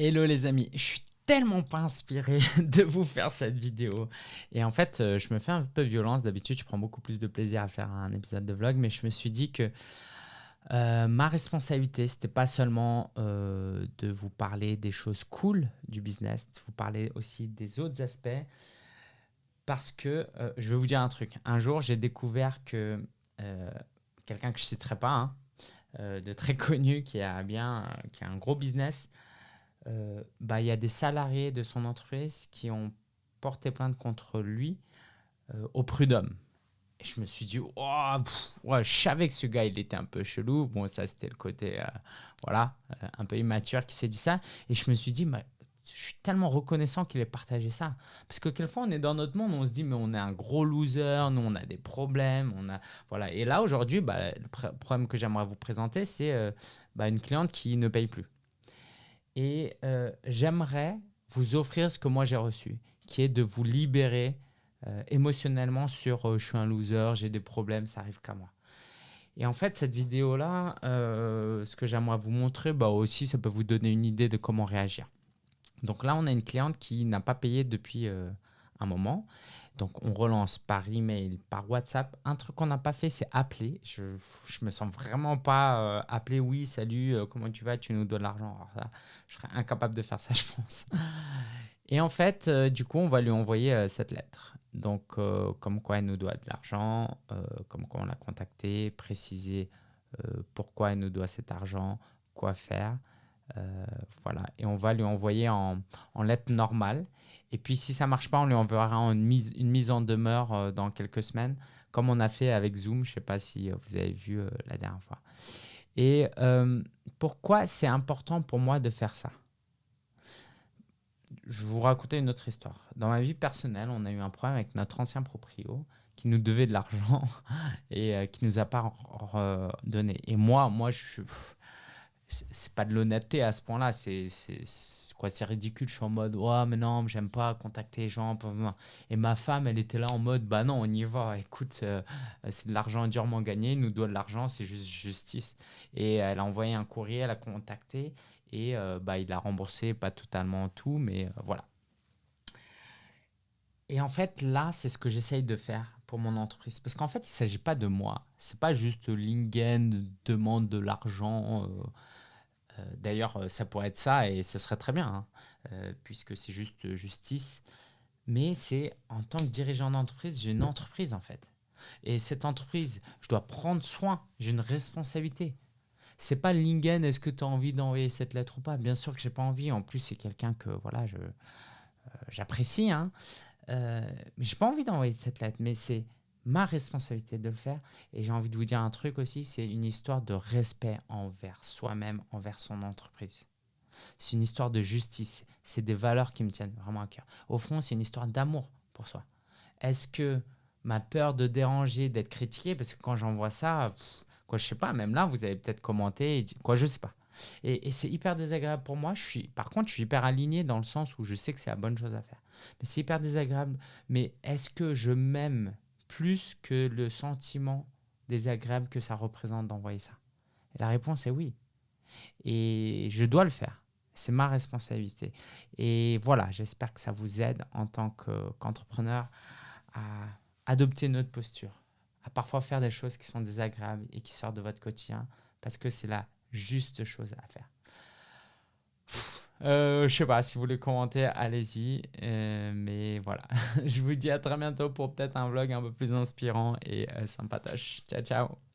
Hello les amis, je suis tellement pas inspiré de vous faire cette vidéo. Et en fait, euh, je me fais un peu violence. D'habitude, je prends beaucoup plus de plaisir à faire un épisode de vlog, mais je me suis dit que euh, ma responsabilité, c'était pas seulement euh, de vous parler des choses cool du business, de vous parler aussi des autres aspects. Parce que je vais vous dire un truc. Un jour, j'ai découvert que quelqu'un que je citerai pas, hein, de très connu, qui a bien, qui a un gros business, euh, bah, il y a des salariés de son entreprise qui ont porté plainte contre lui euh, au prud'homme. Et je me suis dit, oh, je savais que ce gars, il était un peu chelou. Bon, ça, c'était le côté, euh, voilà, un peu immature qui s'est dit ça. Et je me suis dit, je suis tellement reconnaissant qu'il ait partagé ça. Parce que quelquefois, on est dans notre monde, on se dit, mais on est un gros loser, nous, on a des problèmes. On a, voilà. Et là, aujourd'hui, bah, le problème que j'aimerais vous présenter, c'est bah, une cliente qui ne paye plus. Et euh, j'aimerais vous offrir ce que moi j'ai reçu, qui est de vous libérer euh, émotionnellement sur euh, je suis un loser, j'ai des problèmes, ça arrive qu'à moi. Et en fait, cette vidéo-là, ce que j'aimerais vous montrer, bah aussi, ça peut vous donner une idée de comment réagir. Donc là, on a une cliente qui n'a pas payé depuis un moment. Donc, on relance par email, par WhatsApp. Un truc qu'on n'a pas fait, c'est appeler. Je, je me sens vraiment pas euh, appeler. Oui, salut, euh, comment tu vas? Tu nous de l'argent. Je serais incapable de faire ça, je pense. Et en fait, euh, du coup, on va lui envoyer cette lettre. Donc, comme quoi elle nous doit de l'argent, comme quoi on l'a contacté, préciser pourquoi elle nous doit cet argent, quoi faire. Voilà. Et on va lui envoyer en, lettre normale. Et puis, si ça ne marche pas, on lui enverra une mise, en demeure euh, dans quelques semaines, comme on a fait avec Zoom. Je ne sais pas si euh, vous avez vu euh, la dernière fois. Et pourquoi c'est important pour moi de faire ça? Je vais vous raconter une autre histoire. Dans ma vie personnelle, on a eu un problème avec notre ancien proprio qui nous devait de l'argent et qui nous a pas donné. Et moi, moi, je c'est pas de l'honnêteté à ce point-là. C'est quoi c'est ridicule je suis en mode ouais mais non j'aime pas contacter les gens et ma femme elle était là en mode bah non on y va écoute euh, c'est de l'argent durement gagné il nous doit de l'argent c'est juste justice. Et elle a envoyé un courrier elle a contacté et euh, bah il a remboursé pas totalement tout mais euh, voilà. Et en fait là c'est ce que j'essaye de faire pour mon entreprise parce qu'en fait il s'agit pas de moi c'est pas juste Lingen demande de l'argent euh, d'ailleurs, euh, ça pourrait être ça et ce serait très bien, hein, euh, puisque c'est juste justice. Mais c'est en tant que dirigeant d'entreprise, j'ai une entreprise en fait. Et cette entreprise, je dois prendre soin, j'ai une responsabilité. C'est pas Lingen, est-ce que tu as envie d'envoyer cette lettre ou pas? Bien sûr que j'ai pas envie. En plus, c'est quelqu'un que voilà, je j'apprécie. Hein. Euh, j'ai pas envie d'envoyer cette lettre. Mais c'est ma responsabilité de le faire. Et j'ai envie de vous dire un truc aussi, c'est une histoire de respect envers soi-même, envers son entreprise. C'est une histoire de justice. C'est des valeurs qui me tiennent vraiment à cœur. Au fond, c'est une histoire d'amour pour soi. Est-ce que ma peur de déranger, d'être critiqué, parce que quand j'envoie ça, quoi, je sais pas, même là, vous avez peut-être commenté, quoi, je sais pas. Et, c'est hyper désagréable pour moi. Je suis, par contre, je suis hyper aligné dans le sens où je sais que c'est la bonne chose à faire. Mais c'est hyper désagréable. Mais est-ce que je m'aime plus que le sentiment désagréable que ça représente d'envoyer ça? La réponse est oui. Et je dois le faire. C'est ma responsabilité. Et voilà, j'espère que ça vous aide en tant qu'entrepreneur à adopter notre posture, à parfois faire des choses qui sont désagréables et qui sortent de votre quotidien parce que c'est la juste chose à faire. Euh, je sais pas, si vous voulez commenter, allez-y. Euh, mais voilà, je vous dis à très bientôt pour peut-être un vlog un peu plus inspirant et euh, sympatoche. Ciao, ciao